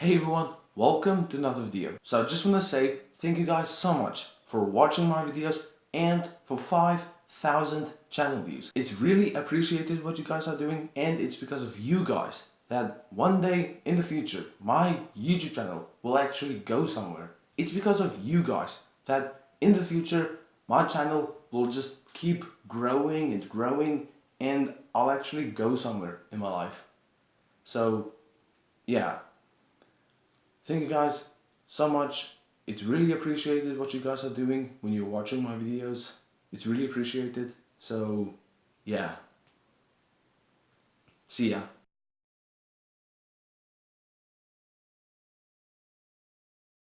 Hey everyone, welcome to another video. So I just want to say thank you guys so much for watching my videos and for 5,000 channel views. It's really appreciated what you guys are doing and it's because of you guys that one day in the future my YouTube channel will actually go somewhere. It's because of you guys that in the future my channel will just keep growing and growing and I'll actually go somewhere in my life. So yeah, thank you guys so much. It's really appreciated what you guys are doing when you're watching my videos. It's really appreciated. So yeah, see ya.